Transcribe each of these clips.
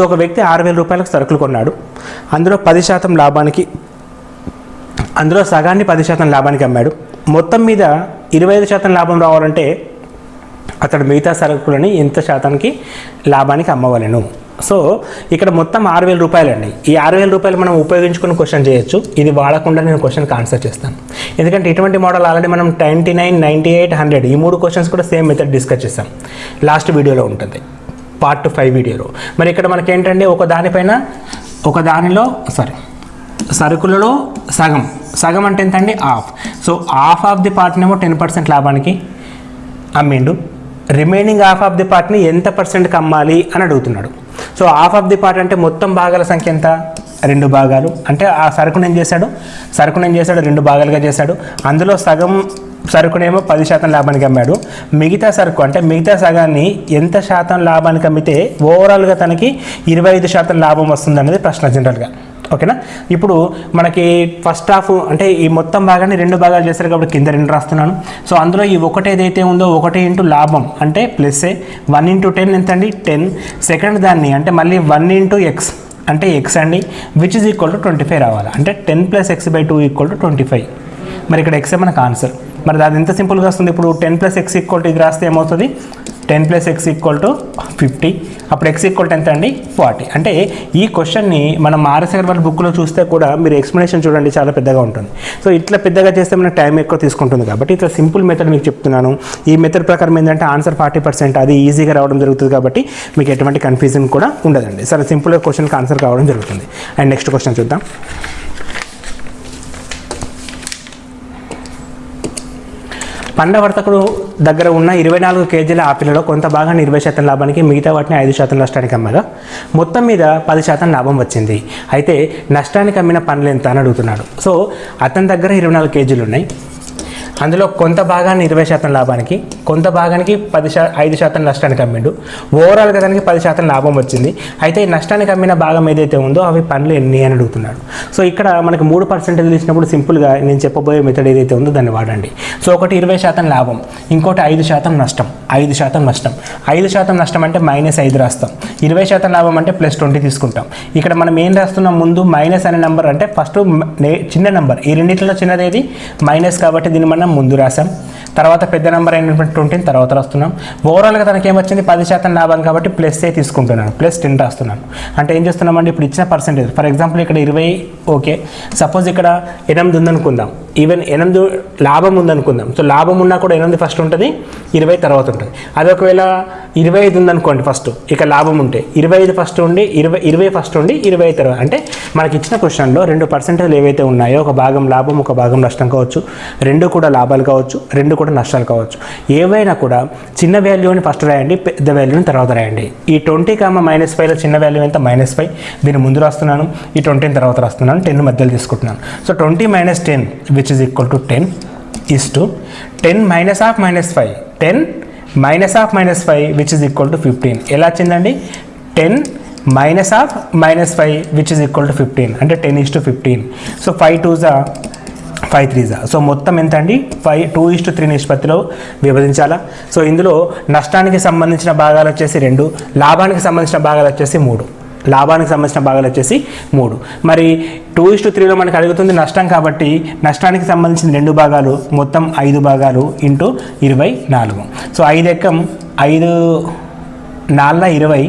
So ఒక వ్యక్తి ఆరు వేల రూపాయలకు సరుకులు కొన్నాడు. అందులో పది శాతం లాభానికి అందులో సగాన్ని పది శాతం లాభానికి అమ్మాడు. మొత్తం మీద ఇరవై ఐదు శాతం లాభం రావాలంటే అతడు మిగతా సరుకులని ఎంత శాతానికి లాభానికి అమ్మవలెను. సో ఇక్కడ మొత్తం ఆరు వేల రూపాయలండి. ఈ ఆరు వేల రూపాయలు మనం ఉపయోగించుకుని క్వశ్చన్ చేయొచ్చు. ఇది వాడకుండా నేను క్వశ్చన్కి ఆన్సర్ చేస్తాను. ఎందుకంటే ఇటువంటి మోడల్ ఆల్రెడీ మనం twenty nine ninety eight hundred ఈ మూడు క్వశ్చన్స్ కూడా సేమ్ మెథడ్ డిస్కస్ చేస్తాం లాస్ట్ వీడియోలో ఉంటుంది. పార్ట్ ఫైవ్ వీడియోలో మరి ఇక్కడ మనకి ఏంటంటే ఒక దానిపైన ఒక దానిలో సారీ సరుకులలో సగం. సగం అంటే ఎంతండి? Half so half of the పార్ట్నేమో ten percent లాభానికి అమ్మిండు. రిమైనింగ్ హాఫ్ ఆఫ్ ది పార్ట్ని ఎంత పర్సెంట్కి అమ్మాలి అని అడుగుతున్నాడు. So half of the part అంటే మొత్తం భాగాల సంఖ్య ఎంత? రెండు భాగాలు. అంటే ఆ సరుకును ఏం చేశాడు? సరుకును ఏం చేశాడు? రెండు భాగాలుగా చేశాడు. అందులో సగం సరుకునేమో పది శాతం లాభానికి అమ్మాడు. మిగతా సరుకు అంటే మిగతా సగాన్ని ఎంత శాతం లాభానికి అమ్మితే ఓవరాల్గా తనకి ఇరవై ఐదు శాతం లాభం వస్తుంది అనేది ప్రశ్న జనరల్గా. ఓకేనా? ఇప్పుడు మనకి ఫస్ట్ హాఫ్ అంటే ఈ మొత్తం భాగాన్ని రెండు భాగాలు చేస్తారు కాబట్టి కింద రెండు రాస్తున్నాను. సో అందులో ఈ ఒకటి ఏదైతే ఉందో ఒకటి ఇంటూ లాభం అంటే ప్లస్సే వన్ ఇంటూ టెన్ ఎంత అండి టెన్ సెకండ్ దాన్ని అంటే మళ్ళీ వన్ ఇంటూ ఎక్స్ అంటే ఎక్స్ అండి which is equal to twenty five రావాలి. అంటే ten plus x by two equal to twenty five మరి ఇక్కడ ఎక్సే మనకు ఆన్సర్ మరి అది ఎంత సింపుల్గా వస్తుంది? ఇప్పుడు ten plus x equal to ఇది రాస్తే ఏమవుతుంది? Ten plus x equal to fifty అప్పుడు ఎక్స్ ఈక్వల్ టు ఎంత అండి? ఫార్టీ అంటే ఈ క్వశ్చన్ని మనం ఆర్ఎస్ అగర్వాల్ బుక్లో చూస్తే కూడా మీరు ఎక్స్ప్లెనేషన్ చూడండి చాలా పెద్దగా ఉంటుంది. సో ఇట్లా పెద్దగా చేస్తే మనకు టైం ఎక్కువ తీసుకుంటుంది కాబట్టి ఇట్లా సింపుల్ మెథడ్ మీకు చెప్తున్నాను. ఈ మెథడ్ ప్రకారం ఏంటంటే ఆన్సర్ ఫార్టీ పర్సెంట్ అది ఈజీగా రావడం జరుగుతుంది కాబట్టి మీకు ఎటువంటి కన్ఫ్యూజన్ కూడా ఉండదండి. సరే సింపుల్గా క్వశ్చన్కి ఆన్సర్ కావడం జరుగుతుంది. అండ్ నెక్స్ట్ క్వశ్చన్ చూద్దాం. పండ్ల వర్తకుడు దగ్గర ఉన్న ఇరవై నాలుగు కేజీల ఆపిల్లో కొంత భాగాన్ని ఇరవై శాతం లాభానికి మిగతా వాటిని ఐదు శాతం నష్టానికి అమ్మగా మొత్తం మీద పది శాతం లాభం వచ్చింది. అయితే నష్టానికి అమ్మిన పనులు ఎంత అని అడుగుతున్నాడు. సో అతని దగ్గర ఇరవై నాలుగు కేజీలు ఉన్నాయి. అందులో కొంత భాగాన్ని ఇరవై శాతం లాభానికి కొంత భాగానికి పది శా ఐదు శాతం నష్టానికి అమ్మిండు. ఓవరాల్గా దానికి పది శాతం లాభం వచ్చింది. అయితే ఈ నష్టానికి అమ్మిన భాగం ఏదైతే ఉందో అవి పనులు ఎన్ని అని అడుగుతున్నాడు. సో ఇక్కడ మనకి మూడు పర్సెంటేజ్ ఇచ్చినప్పుడు సింపుల్గా నేను చెప్పబోయే మెథడ్ ఏదైతే ఉందో దాన్ని వాడండి. సో ఒకటి ఇరవై శాతం లాభం ఇంకోటి ఐదు శాతం నష్టం. ఐదు శాతం నష్టం. ఐదు శాతం నష్టం అంటే మైనస్ ఐదు రాస్తాం. ఇరవై శాతం లాభం అంటే ప్లస్ ట్వంటీ తీసుకుంటాం. ఇక్కడ మనం ఏం రాస్తున్నాం? ముందు మైనస్ అనే నెంబర్ అంటే ఫస్ట్ చిన్న నెంబర్. ఈ రెండింటిలో చిన్నది ఏది మైనస్ కాబట్టి దీన్ని మనం ముందు రాసాం తర్వాత పెద్ద నెంబర్ అయినటువంటి ట్వంటీని తర్వాత రాస్తున్నాం. ఓవరాల్గా తనకి ఏమొచ్చింది పది శాతం లాభం కాబట్టి ప్లస్ ఏ తీసుకుంటున్నాను. ప్లస్ టెన్ రాస్తున్నాను. అంటే ఏం చేస్తున్నామండి ఇప్పుడు ఇచ్చిన పర్సెంటేజ్. ఫర్ ఎగ్జాంపుల్ ఇక్కడ ఇరవై ఓకే. సపోజ్ ఇక్కడ ఎనిమిది ఉందనుకుందాం. ఈవెన్ ఎనిమిది లాభం ఉందనుకుందాం. సో లాభం ఉన్నా కూడా ఎనిమిది ఫస్ట్ ఉంటుంది. ఇరవై తర్వాత ఉంటుంది. అది ఒకవేళ ఇరవై ఐదు ఉందనుకోండి ఫస్ట్ ఇక లాభం ఉంటే. ఇరవై ఐదు ఫస్ట్ ఉండి ఇరవై ఇరవై ఫస్ట్ ఉండి ఇరవై ఐదు తర్వాత. అంటే మనకి ఇచ్చిన క్వశ్చన్లో రెండు పర్సెంటేజ్లు ఏవైతే ఉన్నాయో ఒక భాగం లాభం ఒక భాగం నష్టం కావచ్చు. రెండు కూడా లాభాలు కావచ్చు రెండు కూడా నష్టాలు కావచ్చు. ఏవైనా కూడా చిన్న వాల్యూని ఫస్ట్ రాయండి పెద్ద వాల్యూని తర్వాత రాయండి. ఈ ట్వంటీ కామ మైనస్ ఫైవ్లో చిన్న వాల్యూ ఎంత? మైనస్ ఫైవ్ దీన్ని ముందు రాస్తున్నాను ఈ ట్వంటీని తర్వాత రాస్తున్నాను టెన్ మధ్యలో తీసుకుంటున్నాను. So twenty minus ten which is equal to ten is to ten minus of minus five ten minus of minus five which is equal to fifteen ఎలా వచ్చిందండి? Ten minus of minus five which is equal to fifteen అంటే ten is to fifteen so five two జా five three జా so మొత్తం ఎంత అండి five two is to three నిష్పత్తిలో విభజించాలా? సో ఇందులో నష్టానికి సంబంధించిన భాగాలు వచ్చేసి రెండు లాభానికి సంబంధించిన భాగాలు వచ్చేసి మూడు. లాభానికి సంబంధించిన భాగాలు వచ్చేసి మూడు. మరి టూ ఇస్ టు త్రీలో మనకు అడుగుతుంది నష్టం కాబట్టి నష్టానికి సంబంధించిన రెండు భాగాలు మొత్తం ఐదు భాగాలు ఇంటూ ఇరవై నాలుగు. సో ఐదు ఎక్కం ఐదు నాలుగున ఇరవై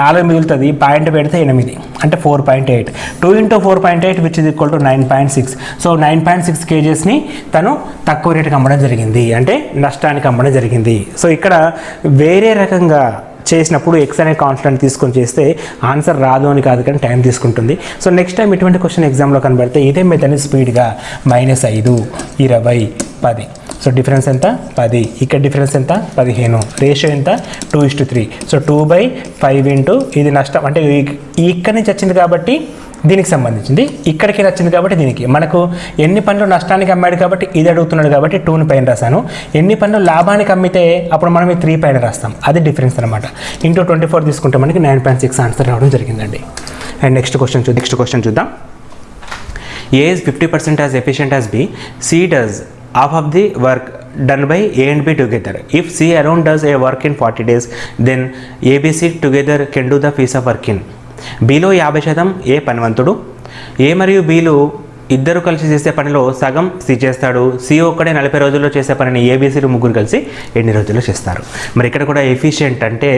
నాలుగు మిగులుతుంది పాయింట్ పెడితే ఎనిమిది అంటే four point eight two into four point eight which is equal to nine point six so nine point six కేజెస్ని తను తక్కువ రేటుకి అమ్మడం జరిగింది అంటే నష్టానికి అమ్మడం జరిగింది. సో ఇక్కడ వేరే రకంగా చేసినప్పుడు ఎక్స్ అనే కాన్స్టెంట్ తీసుకొని చేస్తే ఆన్సర్ రాదు అని కాదు కానీ టైం తీసుకుంటుంది. సో నెక్స్ట్ టైం ఇటువంటి క్వశ్చన్ ఎగ్జామ్లో కనబడితే ఇదే మెథడ్ని స్పీడ్గా మైనస్ ఐదు ఇరవై పది. సో డిఫరెన్స్ ఎంత? పది. ఇక్కడ డిఫరెన్స్ ఎంత? పదిహేను. రేషియో ఎంత? Two is to three so two by five into ఇది నష్టం. అంటే ఇక్కడ ఇక్కడి నుంచి వచ్చింది కాబట్టి దీనికి సంబంధించింది. ఇక్కడికి నచ్చింది కాబట్టి దీనికి. మనకు ఎన్ని పనులు నష్టానికి అమ్మాడు కాబట్టి ఇది అడుగుతున్నాడు కాబట్టి టూని పైన రాశాను. ఎన్ని పనులు లాభానికి అమ్మితే అప్పుడు మనం ఈ త్రీ పైన రాస్తాం. అది డిఫరెన్స్ అనమాట ఇంటూ ట్వంటీ ఫోర్ తీసుకుంటే మనకి నైన్ పాయింట్ సిక్స్ ఆన్సర్ రావడం జరిగిందండి. అండ్ నెక్స్ట్ క్వశ్చన్ చూ నెక్స్ట్ క్వశ్చన్ చూద్దాం. A is 50% as efficient as B, C does half of the work done by A and B together. If C alone does a work in 40 days, then ABC together can do the piece of work in. Below యాభై శాతం ఏ పనివంతుడు? ఏ మరియు బీలు ఇద్దరు కలిసి చేసే పనిలో సగం C చేస్తాడు. C ఒక్కడే నలభై రోజుల్లో చేసే పనిని ఏబీసీలు ముగ్గురు కలిసి ఎన్ని రోజుల్లో చేస్తారు? మరి ఇక్కడ కూడా ఎఫిషియెంట్ అంటే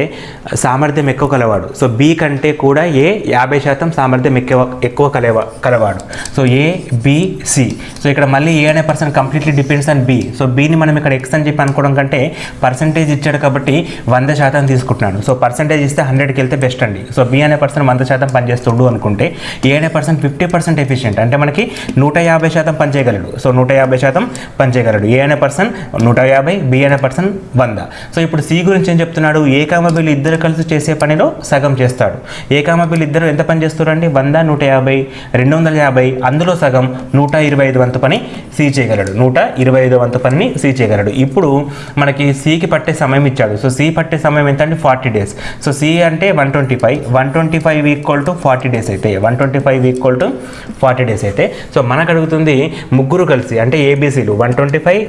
సామర్థ్యం ఎక్కువ కలవాడు. సో బి కంటే కూడా ఏ యాభై శాతం సామర్థ్యం ఎక్కువ ఎక్కువ కలవా కలవాడు. So A B C so ఇక్కడ మళ్ళీ ఏ అనే person completely depends on B so బీని మనం ఇక్కడ ఎక్స్ అని చెప్పి అనుకోవడం కంటే పర్సంటేజ్ ఇచ్చాడు కాబట్టి వంద శాతం తీసుకుంటున్నాడు. సో పర్సంటేజ్ ఇస్తే హండ్రెడ్కి వెళ్తే బెస్ట్ అండి. సో బి అనే పర్సన్ వంద శాతం పనిచేస్తుడు అనుకుంటే ఏ అనే పర్సన్ ఫిఫ్టీ పర్సెంట్ ఎఫిషియెంట్ అంటే మనకి నూట యాభై శాతం పనిచేయగలడు. సో నూట యాభై శాతం పనిచేయగలడు. ఏ అనే పర్సన్ నూట యాభై బి అనే పర్సన్ వంద. సో ఇప్పుడు సి గురించి ఏం చెప్తున్నాడు? ఏ ఇద్దరు కలిసి చేసే పనిలో సగం చేస్తాడు. ఏ ఇద్దరు ఎంత పని చేస్తారండి? వంద నూట యాభై రెండు వందల యాభై. అందులో సగం నూట ఇరవై ఐదు వంతు పని సి చేయగలడు. నూట ఇరవై ఐదు వంతు పనిని సి చేయగలడు. ఇప్పుడు మనకి సికి పట్టే సమయం ఇచ్చాడు. సో సి పట్టే సమయం ఎంత అంటే ఫార్టీ డేస్. సో సి అంటే one twenty five. One twenty five equal to forty days అయితే. One twenty five equal to forty days అయితే. సో మనకు అడుగుతుంది ముగ్గురు కలిసి అంటే ఏబీసీలు one twenty five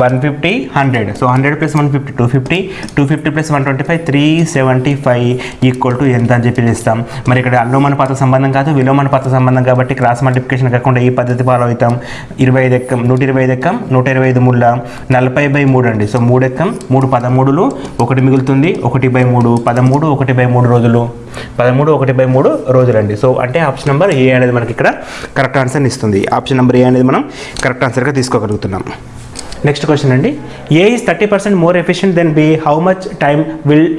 one fifty hundred so hundred plus one fifty two fifty two fifty plus one twenty five three seventy five equal to ఎంత అని చెప్పి ఇస్తాం మరి ఇక్కడ అనుమానపాత సంబంధం కాదు విలోమానుపాత సంబంధం కాబట్టి క్రాస్ మల్టిప్లికేషన్ కాకుండా ఈ పద్ధతి ఫాలో అవుతాం. ఇరవై ఐదు ఎక్కం నూట ఇరవై ఐదు ఎక్కం నూట ఇరవై ఐదు ముళ్ళ నలభై బై మూడు అండి. సో మూడు ఎక్కం మూడు పదమూడులు ఒకటి మిగులుతుంది ఒకటి బై మూడు పదమూడు ఒకటి బై మూడు రోజులు. పదమూడు ఒకటి బై మూడు రోజులండి. సో అంటే ఆప్షన్ నెంబర్ ఏ అనేది మనకి ఇక్కడ కరెక్ట్ ఆన్సర్ని ఇస్తుంది. ఆప్షన్ నెంబర్ ఏ అనేది మనం కరెక్ట్ ఆన్సర్గా తీసుకోగలుగుతున్నాం. నెక్స్ట్ క్వశ్చన్ అండి. A is thirty percent more efficient then B? How much time will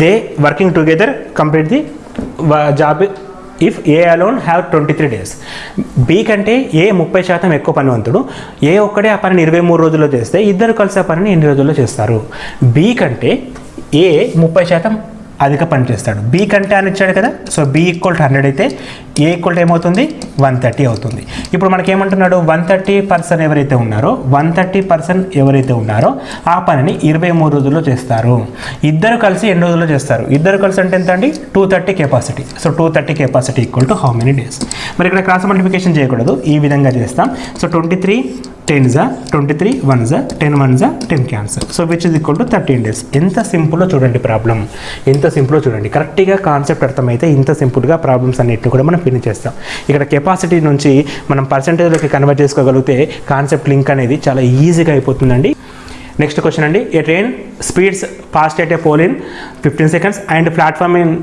they working together complete the job if A alone have twenty three days? B కంటే A ముప్పై శాతం ఎక్కువ పనివంతుడు? ఏ ఒక్కడే ఆ పనిని ఇరవై మూడు రోజుల్లో చేస్తే ఇద్దరు కలిసి ఆ పనిని ఎన్ని రోజుల్లో చేస్తారు? బి కంటే ఏ ముప్పై శాతం అధిక పని చేస్తాడు. బి కంటే అని ఇచ్చాడు కదా so B equal to hundred అయితే ఏ ఈక్వల్ టు ఏమవుతుంది? వన్ థర్టీ అవుతుంది. ఇప్పుడు మనకేమంటున్నాడు? వన్ థర్టీ పర్సన్ ఎవరైతే ఉన్నారో వన్ థర్టీ పర్సన్ ఎవరైతే ఉన్నారో ఆ పనిని ఇరవై మూడు రోజుల్లో చేస్తారు. ఇద్దరు కలిసి ఎన్ని రోజుల్లో చేస్తారు? ఇద్దరు కలిసి అంటే ఎంత అండి two thirty capacity so two thirty capacity equal to how many days మరి ఇక్కడ క్రాస్ మల్టిప్లికేషన్ చేయకూడదు. ఈ విధంగా చేస్తాం. సో ట్వంటీ త్రీ టెన్ జా ట్వంటీ త్రీ వన్ జా టెన్ వన్ జా ten cancel so which is equal to thirteen days ఎంత సింపుల్లో చూడండి ప్రాబ్లం. ఎంత సింపుల్లో చూడండి. కరెక్ట్గా కాన్సెప్ట్ అర్థమైతే ఇంత సింపుల్గా ప్రాబ్లమ్స్ అన్నింటిని కూడా మనం ఫినిష్ చేస్తాం. ఇక్కడ కెపాసిటీ నుంచి మనం పర్సంటేజ్లోకి కన్వర్ట్ చేసుకోగలిగితే కాన్సెప్ట్ లింక్ అనేది చాలా ఈజీగా అయిపోతుందండి. నెక్స్ట్ క్వశ్చన్ అండి. A train speeds fast at a pole in fifteen seconds and platform in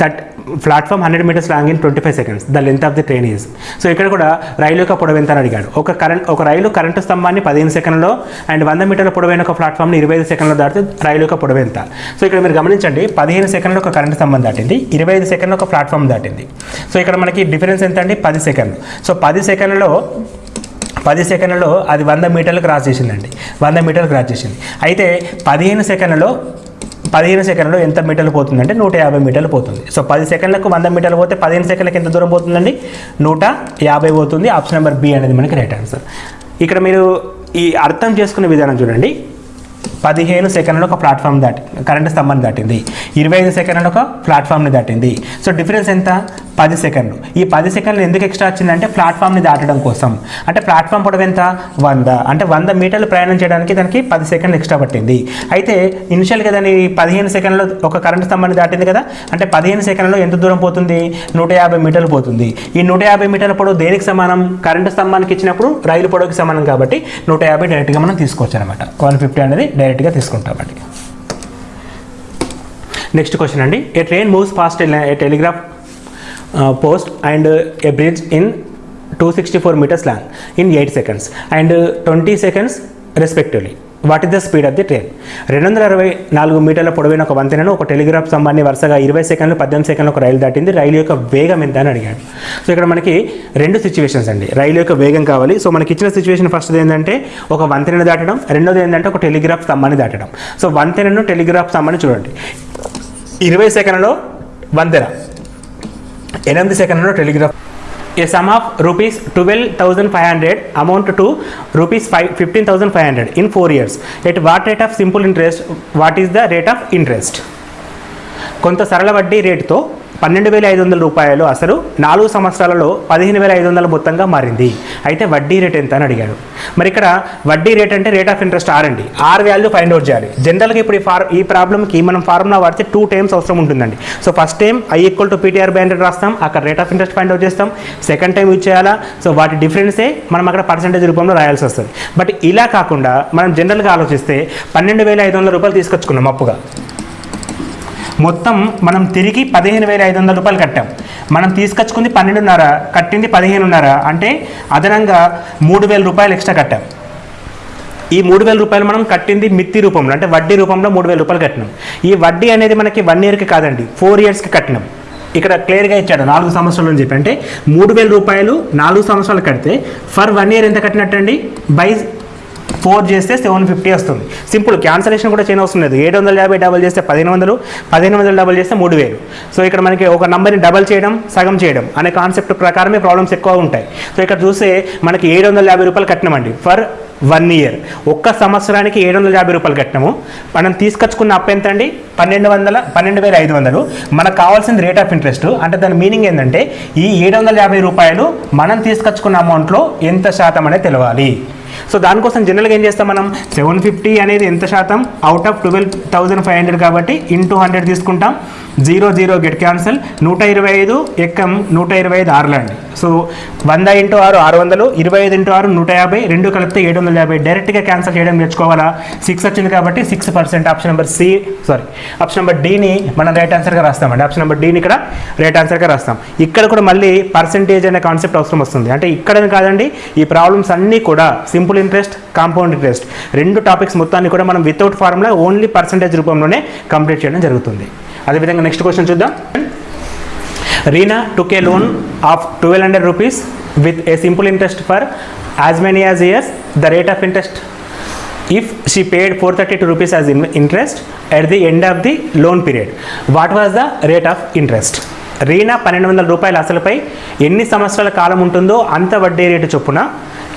third platform hundred metres long in twenty five seconds. The length of the train is. So ఇక్కడ కూడా రైలు యొక్క పొడవు ఎంత అని అడిగాడు. ఒక current ఒక రైలు కరెంటు స్తంభాన్ని పదిహేను సెకండ్లో అండ్ వంద మీటర్ల పొడవైన ఒక ప్లాట్ఫామ్ని ఇరవై ఐదు సెకండ్లో దాటితే రైలు యొక్క పొడవు ఎంత? సో ఇక్కడ మీరు గమనించండి పదిహేను సెకండ్లో ఒక కరెంటు స్తంభం దాటింది ఇరవై ఐదు సెకండ్లో ఒక ప్లాట్ఫామ్ దాటింది. సో ఇక్కడ మనకి డిఫరెన్స్ ఎంత అండి? పది సెకండ్లు. సో పది సెకండ్లో పది సెకండ్లలో అది వంద మీటర్లు క్రాస్ చేసిందండి. వంద మీటర్లు క్రాస్ చేసింది. అయితే పదిహేను సెకండ్లలో పదిహేను సెకండ్లో ఎంత మీటర్లు పోతుందంటే నూట యాభై మీటర్లు పోతుంది. సో పది సెకండ్లకు వంద మీటర్లు పోతే పదిహేను సెకండ్లకు ఎంత దూరం పోతుందండి? నూట యాభై పోతుంది. ఆప్షన్ నెంబర్ బి అనేది మనకి రైట్ ఆన్సర్. ఇక్కడ మీరు ఈ అర్థం చేసుకునే విధానం చూడండి. పదిహేను సెకండ్లో ఒక ప్లాట్ఫామ్ దాటి కరెంట్ స్తంభాన్ని దాటింది. ఇరవై ఐదు సెకండ్లో ఒక ప్లాట్ఫామ్ని దాటింది. సో డిఫరెన్స్ ఎంత? పది సెకండ్లు. ఈ పది సెకండ్లు ఎందుకు ఎక్స్ట్రా వచ్చిందంటే ప్లాట్ఫామ్ని దాటడం కోసం. అంటే ప్లాట్ఫామ్ పొడవు ఎంత? వంద. అంటే వంద మీటర్లు ప్రయాణం చేయడానికి దానికి పది సెకండ్లు ఎక్స్ట్రా పట్టింది. అయితే ఇనిషియల్గా దాని పదిహేను సెకండ్లు ఒక కరెంట్ స్తంభాన్ని దాటింది కదా? అంటే పదిహేను సెకండ్లో ఎంత దూరం పోతుంది? నూట యాభై మీటర్లు పోతుంది. ఈ నూట యాభై మీటర్ల పొడవు దేనికి సమానం? కరెంటు స్తంభానికి ఇచ్చినప్పుడు రైలు పొడవుకి సమానం కాబట్టి నూట యాభై డైరెక్ట్గా మనం తీసుకోవచ్చు అనమాట వన్ ఫిఫ్టీ అనేది డైరెక్ట్గా తీసుకుంటామండి నెక్స్ట్ క్వశ్చన్ అండి. A train moves fast a telegraph post and a bridge in two sixty four metres long in eight seconds and twenty seconds respectively what is the speed of the train రెండు వందల అరవై నాలుగు మీటర్ల పొడవైన ఒక వంతెనను ఒక టెలిగ్రాఫ్ స్తంభాన్ని వరుసగా ఇరవై సెకండ్లు పద్దెనిమిది సెకండ్లు ఒక రైలు దాటింది. రైలు యొక్క వేగం ఎంత అని అడిగాడు. సో ఇక్కడ మనకి రెండు సిచ్యువేషన్స్ అండి. రైలు యొక్క వేగం కావాలి. సో మనకి ఇచ్చిన సిచ్యువేషన్ ఫస్ట్ ఏంటంటే ఒక వంతెనను దాటడం. రెండోది ఏంటంటే ఒక టెలిగ్రాఫ్ స్తంభాన్ని దాటడం. సో వంతెనను టెలిగ్రాఫ్ స్తంభాన్ని చూడండి. ఇరవై సెకండ్లో వంతెన. ఎనిమిది సెకండ్లో telegraph. A sum of rupees twelve thousand five hundred amount to rupees five fifteen thousand five hundred in four years at what rate of simple interest what is the rate of interest కొంత సరళ వడ్డీ రేటుతో పన్నెండు వేల ఐదు వందల రూపాయలు అసలు నాలుగు సంవత్సరాలలో పదిహేను వేల ఐదు వందల మొత్తంగా మారింది. అయితే వడ్డీ రేట్ ఎంత అని అడిగాడు. మరి ఇక్కడ వడ్డీ రేట్ అంటే రేట్ ఆఫ్ ఇంట్రెస్ట్ ఆర్ అండి. ఆర్ వాల్యూ ఫైండ్ అవుట్ చేయాలి. జనరల్గా ఇప్పుడు ఈ ఫార్ ఈ ప్రాబ్లమ్కి మనం ఫార్ములా వాడితే టూ టైమ్స్ అవసరం ఉంటుందండి. So first time I equal to PTR by hundred రాస్తాం. అక్కడ rate of interest find out చేస్తాం. సెకండ్ టైం యూజ్ చేయాలా? సో వాటి డిఫరెన్సే మనం అక్కడ పర్సంటేజ్ రూపంలో రాయాల్సి వస్తుంది. బట్ ఇలా కాకుండా మనం జనరల్గా ఆలోచిస్తే పన్నెండు వేల ఐదు వందల రూపాయలు తీసుకొచ్చుకున్నాం అప్పుగా. మొత్తం మనం తిరిగి పదిహేను వేల ఐదు వందల రూపాయలు కట్టాం. మనం తీసుకొచ్చుకుంది పన్నెండున్నర కట్టింది పదిహేనున్నర అంటే అదనంగా మూడు వేల రూపాయలు ఎక్స్ట్రా కట్టాం. ఈ మూడు వేల రూపాయలు మనం కట్టింది మిత్తి రూపంలో అంటే వడ్డీ రూపంలో మూడు వేల రూపాయలు కట్టినాం. ఈ వడ్డీ అనేది మనకి వన్ ఇయర్కి కాదండి ఫోర్ ఇయర్స్కి కట్టినాం. ఇక్కడ క్లియర్గా ఇచ్చాడు నాలుగు సంవత్సరాలు అని చెప్పి అంటే మూడు వేల రూపాయలు నాలుగు సంవత్సరాలు కడితే ఫర్ వన్ ఇయర్ ఎంత కట్టినట్టండి? బై ఫోర్ చేస్తే సెవెన్ ఫిఫ్టీ వస్తుంది. సింపుల్ క్యాన్సలేషన్ కూడా చేయని అవసరం లేదు. ఏడు వందల యాభై డబల్ చేస్తే పదిహేను వందలు పదిహేను వందలు డబల్ చేస్తే మూడు వేలు. సో ఇక్కడ మనకి ఒక నెంబర్ని డబల్ చేయడం సగం చేయడం అనే కాన్సెప్ట్ ప్రకారమే ప్రాబ్లమ్స్ ఎక్కువ ఉంటాయి. సో ఇక్కడ చూస్తే మనకి ఏడు వందల యాభై రూపాయలు కట్టినామండి ఫర్ వన్ ఇయర్. ఒక్క సంవత్సరానికి ఏడు వందల యాభై రూపాయలు కట్టినాము. మనం తీసుకొచ్చుకున్న అప్పు ఎంత అండి పన్నెండు వందల పన్నెండు వేల ఐదు వందలు. మనకు కావాల్సింది రేట్ ఆఫ్ ఇంట్రెస్ట్ అంటే దాని మీనింగ్ ఏంటంటే ఈ ఏడు వందల యాభై రూపాయలు మనం తీసుకొచ్చుకున్న అమౌంట్లో ఎంత శాతం అనేది తెలవాలి. సో దానికోసం జనరల్గా ఏం చేస్తాం మనం? సెవెన్ ఫిఫ్టీ అనేది ఎంత శాతం? Out of twelve thousand five hundred కాబట్టి ఇంటూ హండ్రెడ్ తీసుకుంటాం. జీరో జీరో గెట్ క్యాన్సల్ నూట ఇరవై ఐదు ఎక్కం నూట ఇరవై ఐదు ఆరులో అండి. సో వంద ఇంటూ ఆరు ఆరు వందలు ఇరవై ఐదు ఇంటూ ఆరు నూట యాభై రెండు కలిపితే ఏడు వందల యాభై. డైరెక్ట్గా క్యాన్సల్ చేయడం నేర్చుకోవాలా? సిక్స్ వచ్చింది కాబట్టి six percent option number C sorry option number డీని మనం రైట్ ఆన్సర్గా రాస్తామండి ఆప్షన్ నెంబర్ డీని ఇక్కడ రైట్ ఆన్సర్గా రాస్తాం. ఇక్కడ కూడా మళ్ళీ పర్సెంటేజ్ అనే కాన్సెప్ట్ అవసరం వస్తుంది. అంటే ఇక్కడ కాదండి ఈ ప్రాబ్లమ్స్ అన్నీ కూడా సింపుల్ ఇంట్రెస్ట్ కాంపౌండ్ ఇంట్రెస్ట్. రెండు టాపిక్స్ మొత్తాన్ని కూడా మనం వితౌట్ ఫార్ములా ఓన్లీ పర్సంటేజ్ రూపంలోనే కంప్లీట్ చేయడం జరుగుతుంది. అదేవిధంగా నెక్స్ట్ క్వశ్చన్ చూద్దాం. Reena took a loan of twelve hundred rupees with a simple interest for as many as years the rate of interest if she paid four thirty two rupees as interest at the end of the loan period what was the rate of interest Reena పన్నెండు వందల రూపాయల అసలుపై ఎన్ని సంవత్సరాల కాలం ఉంటుందో అంత వడ్డీ rate చొప్పున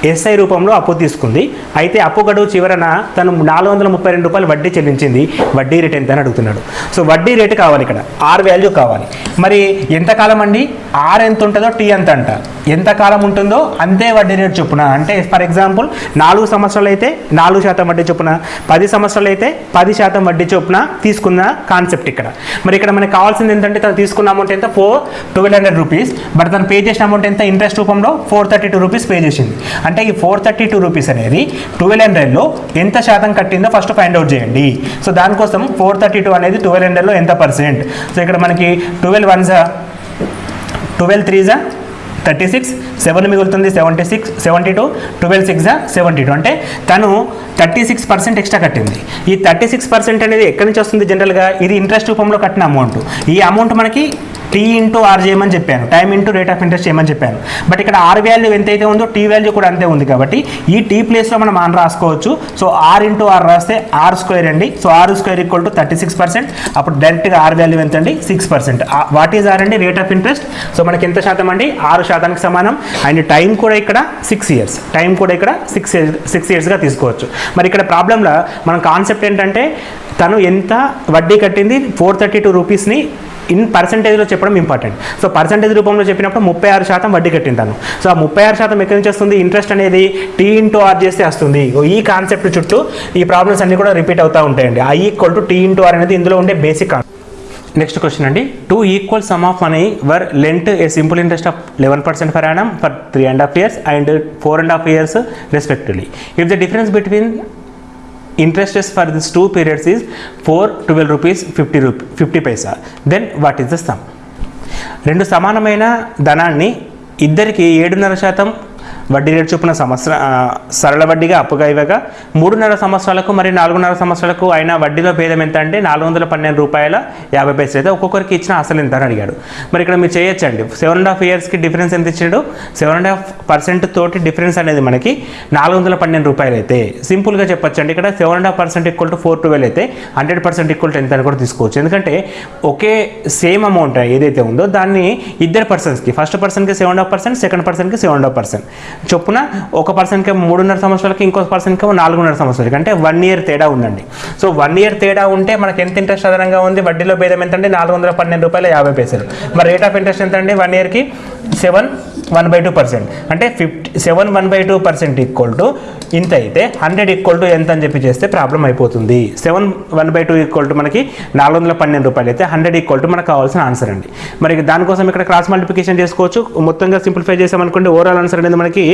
SI రూపంలో అప్పు తీసుకుంది. అయితే అప్పు గడువు చివరన తను నాలుగు వందల ముప్పై రెండు రూపాయలు వడ్డీ చెల్లించింది. వడ్డీ రేట్ ఎంత అని అడుగుతున్నాడు. సో వడ్డీ రేటు కావాలి ఇక్కడ. ఆర్ వాల్యూ కావాలి. మరి ఎంత కాలం అండి? ఆర్ ఎంత ఉంటుందో టీ ఎంత అంట. ఎంత కాలం ఉంటుందో అంతే వడ్డీ రేటు చొప్పున. అంటే ఫర్ ఎగ్జాంపుల్ నాలుగు సంవత్సరాలు అయితే నాలుగు శాతం వడ్డీ చొప్పున పది సంవత్సరాలు అయితే పది శాతం వడ్డీ చొప్పున తీసుకున్న కాన్సెప్ట్ ఇక్కడ. మరి ఇక్కడ మనకి కావాల్సింది ఏంటంటే తను తీసుకున్న అమౌంట్ ఎంత? Four twelve hundred rupees but తను పే చేసిన అమౌంట్ ఎంత? ఇంట్రెస్ట్ రూపంలో four thirty two rupees pay చేసింది. అంటే ఈ ఫోర్ థర్టీ టూ రూపీస్ అనేది ట్వెల్వ్ హండ్రెడ్లో ఎంత శాతం కట్టిందో ఫస్ట్ ఫైండ్ అవుట్ చేయండి. సో దానికోసం ఫోర్ థర్టీ టూ అనేది ట్వెల్వ్ హండ్రెడ్లో ఎంత పర్సెంట్ సో ఇక్కడ మనకి ట్వెల్వ్ వన్సా ట్వెల్వ్ త్రీజా థర్టీ సిక్స్ సెవెన్ మిగులుతుంది seventy six seventy two twelve six seventy two. అంటే తను థర్టీ సిక్స్ పర్సెంట్ ఎక్స్ట్రా కట్టింది. ఈ థర్టీ సిక్స్ పర్సెంట్ అనేది ఎక్కడి నుంచి వస్తుంది జనరల్గా ఇది ఇంట్రెస్ట్ రూపంలో కట్టిన అమౌంట్ ఈ అమౌంట్ మనకి టీ ఇంటూ ఆర్ చేయమని చెప్పాను. Time into rate of interest చేయమని చెప్పాను. బట్ ఇక్కడ ఆర్ వాల్యూ ఎంతైతే ఉందో టీ వాల్యూ కూడా అంతే ఉంది కాబట్టి ఈ టీ ప్లేస్లో మనం ఆన్ రాసుకోవచ్చు. సో ఆర్ ఇంటూ ఆర్ రాస్తే ఆర్ స్క్వేర్ అండి. So R square equal to thirty six percent అప్పుడు డైరెక్ట్గా ఆర్ వాల్యూ ఎంత అండి six percent what is R అండి? రేట్ ఆఫ్ ఇంట్రెస్ట్ సో మనకి ఎంత శాతం అండి? ఆరు శాతానికి సమానం. అండ్ టైం కూడా ఇక్కడ సిక్స్ ఇయర్స్ టైం కూడా ఇక్కడ సిక్స్ ఇయర్స్ సిక్స్ ఇయర్స్గా తీసుకోవచ్చు. మరి ఇక్కడ ప్రాబ్లంలో మన కాన్సెప్ట్ ఏంటంటే తను ఎంత వడ్డీ కట్టింది? ఫోర్ థర్టీ టూ రూపీస్ని ఇన్ పర్సంటేజ్లో చెప్పడం ఇంపార్టెంట్. సో పర్సంటేజ్ రూపంలో చెప్పినప్పుడు ముప్పై ఆరు శాతం వడ్డీ కట్టింటాను. సో ఆ ముప్పై ఆరు శాతం ఎక్కడి నుంచి వస్తుంది? ఇంట్రెస్ట్ అనేది టీ ఇంటూ ఆర్ చేస్తే వస్తుంది. ఈ కాన్సెప్ట్ చుట్టూ ఈ ప్రాబ్లమ్స్ అన్ని కూడా రిపీట్ అవుతూ ఉంటాయండి. I equal to T into R అనేది ఇందులో ఉండే బేసిక్ నెక్స్ట్ క్వశ్చన్ అండి. Two equal sum of money were lent a simple interest of eleven percent for annum for three and half years and four and half years respectively if the difference between interest rates for these two periods is 4 12 rupees 50 rupees 50 paisa then what is the sum రెండు సమానమైన ధనాన్ని ఇద్దరికి ఏడున్నర శాతం వడ్డీ rate చొప్పున సంవత్సర సరళ వడ్డీగా అప్పుగా ఇవ్వగా మూడున్నర సంవత్సరాలకు మరి నాలుగున్నర సంవత్సరాలకు అయిన వడ్డీలో భేదం ఎంత అంటే నాలుగు వందల పన్నెండు రూపాయల యాభై పైసలు అయితే ఒక్కొక్కరికి ఇచ్చిన అసలు ఎంత అని అడిగాడు. మరి ఇక్కడ మీరు చేయొచ్చండి. సెవెన్ అండ్ హాఫ్ ఇయర్స్కి డిఫరెన్స్ ఎంత ఇచ్చాడు? సెవెన్ అండ్ హాఫ్ పర్సెంట్ తోటి డిఫరెన్స్ అనేది మనకి నాలుగు వందల పన్నెండు రూపాయలు అయితే సింపుల్గా చెప్పొచ్చండి. ఇక్కడ seven and half percent equal to four twelve అయితే హండ్రెడ్ పర్సెంట్ ఈక్వల్ టు ఎంత అని కూడా తీసుకోవచ్చు. ఎందుకంటే ఒకే సేమ్ అమౌంట్ ఏదైతే ఉందో దాన్ని ఇద్దరు పర్సన్స్కి ఫస్ట్ పర్సన్కి సెవెన్ హాఫ్ పర్సెంట్ సెకండ్ పర్సన్కి సెవెన్ హాఫ్ పర్సెంట్. చొప్పున ఒక పర్సన్కి మూడున్నర సంవత్సరాలకి ఇంకో పర్సన్కి నాలుగున్నర సంవత్సరాలకి అంటే వన్ ఇయర్ తేడా ఉందండి. సో వన్ ఇయర్ తేడా ఉంటే మనకి ఎంత ఇంట్రెస్ట్ అదనంగా ఉంది? వడ్డీలో భేదం ఎంత అంటే నాలుగు వందల పన్నెండు రూపాయల యాభై పైసలు. మరి రేట్ ఆఫ్ ఇంట్రెస్ట్ ఎంత అండి వన్ ఇయర్కి seven one by two percent అంటే fifty seven one by two percent equal to ఇంత అయితే హండ్రెడ్ ఈక్వల్ టు ఎంత అని చెప్పి చేస్తే ప్రాబ్లం అయిపోతుంది. Seven one by two equal to మనకి నాలుగు వందల పన్నెండు రూపాయలు అయితే హండ్రెడ్ ఈక్వల్ టు మనకు కావాల్సిన ఆన్సర్ అండి. మరి దానికోసం ఇక్కడ క్రాస్ మల్టిప్లికేషన్ చేసుకోవచ్చు. మొత్తంగా సింప్లిఫై చేసామనుకోండి ఓవరాల్ ఆన్సర్ అనేది మనకి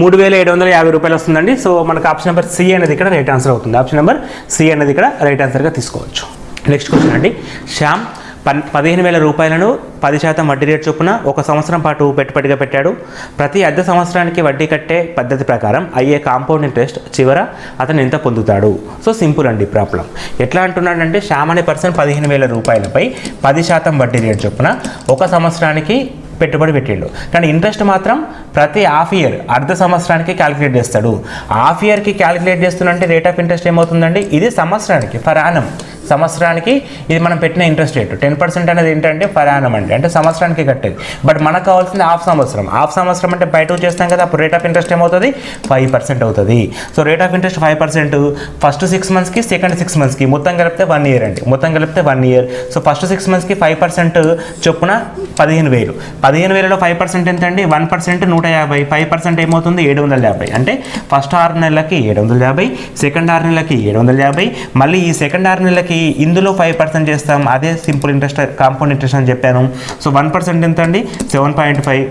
మూడు వేల ఏడు వందల యాభై రూపాయలు వస్తుందండి. సో మనకు ఆప్షన్ నెంబర్ సి అనేది ఇక్కడ రైట్ ఆన్సర్ అవుతుంది. ఆప్షన్ నెంబర్ సి అనేది ఇక్కడ రైట్ ఆన్సర్గా తీసుకోవచ్చు. నెక్స్ట్ క్వశ్చన్ అండి. శ్యామ్ పన్ పదిహేను వేల రూపాయలను పది శాతం వడ్డీ రేటు చొప్పున ఒక సంవత్సరం పాటు పెట్టుబడిగా పెట్టాడు. ప్రతి అర్ధ సంవత్సరానికి వడ్డీ కట్టే పద్ధతి ప్రకారం అయ్యే కాంపౌండ్ ఇంట్రెస్ట్ చివర అతను ఎంత పొందుతాడు. సో సింపుల్ అండి ప్రాబ్లం. ఎట్లా అంటున్నాడంటే శ్యామ్ అనే పర్సన్ పదిహేను వేల రూపాయలపై పది శాతం వడ్డీ రేటు చొప్పున ఒక సంవత్సరానికి పెట్టుబడి పెట్టిండు. కానీ ఇంట్రెస్ట్ మాత్రం ప్రతి హాఫ్ ఇయర్ అర్ధ సంవత్సరానికి క్యాలిక్యులేట్ చేస్తాడు. హాఫ్ ఇయర్కి క్యాలిక్యులేట్ చేస్తున్నంటే రేట్ ఆఫ్ ఇంట్రెస్ట్ ఏమవుతుందండి? ఇది సంవత్సరానికి ఫర్ యానం. సంవత్సరానికి ఇది మనం పెట్టిన ఇంట్రెస్ట్ రేట్. టెన్ పర్సెంట్ అనేది ఏంటంటే ఫర్ యానం అండి. అంటే సంవత్సరానికి కట్టేది. బట్ మనకు కావాల్సింది హాఫ్ సంవత్సరం. హాఫ్ సంవత్సరం అంటే బయట చేస్తాం కదా అప్పుడు రేట్ ఆఫ్ ఇంట్రెస్ట్ ఏమవుతుంది? ఫైవ్ పర్సెంట్ అవుతుంది. So rate of interest five percent first six మంత్స్కి సెకండ్ సిక్స్ మంత్స్కి మొత్తం కలిపితే వన్ ఇయర్ అండి. మొత్తం కలిపితే one year so first six మంత్స్కి ఫైవ్ పర్సెంట్ చొప్పున పదిహేను వేలు. పదిహేను వేలలో ఫైవ్ పర్సెంట్ ఎంత అండి వన్ పర్సెంట్ నూట యాభై. ఫైవ్ పర్సెంట్ ఏమవుతుంది? ఏడు వందల యాభై. అంటే ఫస్ట్ ఆరు నెలలకి ఏడు వందల యాభై సెకండ్ ఆరు నెలలకి ఏడు వందల యాభై. మళ్ళీ ఈ సెకండ్ ఆరు నెలలకి ఇందులో ఫైవ్ పర్సెంట్ చేస్తాం. అదే సింపుల్ ఇంట్రెస్ట్ కాంపౌండ్ ఇంట్రెస్ట్ అని చెప్పాను. సో వన్ పర్సెంట్ ఎంత అండి seven point five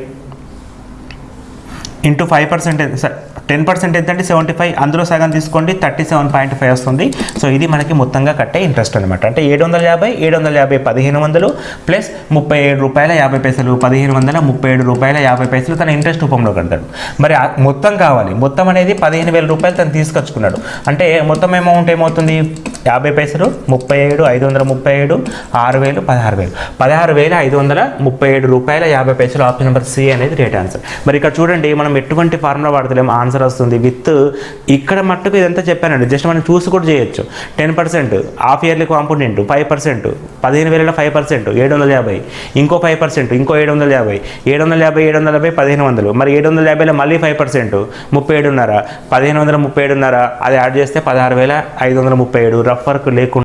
into five percent ten percent ఎంతంటే సెవెంటీ ఫైవ్ అందులో సగం తీసుకోండి. థర్టీ సెవెన్ పాయింట్ ఫైవ్ వస్తుంది. సో ఇది మనకి మొత్తంగా కట్టే ఇంట్రెస్ట్ అనమాట అంటే ఏడు వందల యాభై ఏడు వందల యాభై పదిహేను వందలు ప్లస్ ముప్పై ఏడు రూపాయల యాభై పైసలు. పదిహేను వందల ముప్పై ఏడు రూపాయల యాభై పైసలు తన ఇంట్రెస్ట్ రూపంలో కడతాడు. మరి మొత్తం కావాలి. మొత్తం అనేది పదిహేను వేల రూపాయలు తను తీసుకొచ్చుకున్నాడు. అంటే మొత్తం అమౌంట్ ఏమవుతుంది? యాభై పైసలు ముప్పై ఏడు ఐదు వందల ముప్పై ఏడు ఆరు వేలు పదహారు వేలు. పదహారు వేల ఐదు వందల ముప్పై ఏడు రూపాయల యాభై పైసలు ఆప్షన్ నెంబర్ సి అనేది రేట్ ఆన్సర్. మరి ఇక్కడ చూడండి మనం ఎటువంటి ఫార్ములా వాడతలేము ఆన్సర్ వస్తుంది. విత్ ఇక్కడ మట్టుకు ఇదంతా చెప్పానండి. జస్ట్ మనం చూసి కూడా చేయొచ్చు. Ten percent half yearly component five percent పదిహేను వేల ఫైవ్ పర్సెంట్ ఏడు వందల యాభై ఇంకో ఫైవ్ పర్సెంట్ ఇంకో ఏడు వందల యాభై ఏడు వందల యాభై ఏడు వందల యాభై పదిహేను వందలు. మరి ఏడు వందల యాభైలో మళ్ళీ ఫైవ్ పర్సెంట్ ముప్పై ఏడున్నర పదిహేను వందల ముప్పై ఏడున్నర అది యాడ్ చేస్తే పదహారు వేల ఐదు వందల ముప్పై ఏడు రఫ్ వర్క్ లేకుండా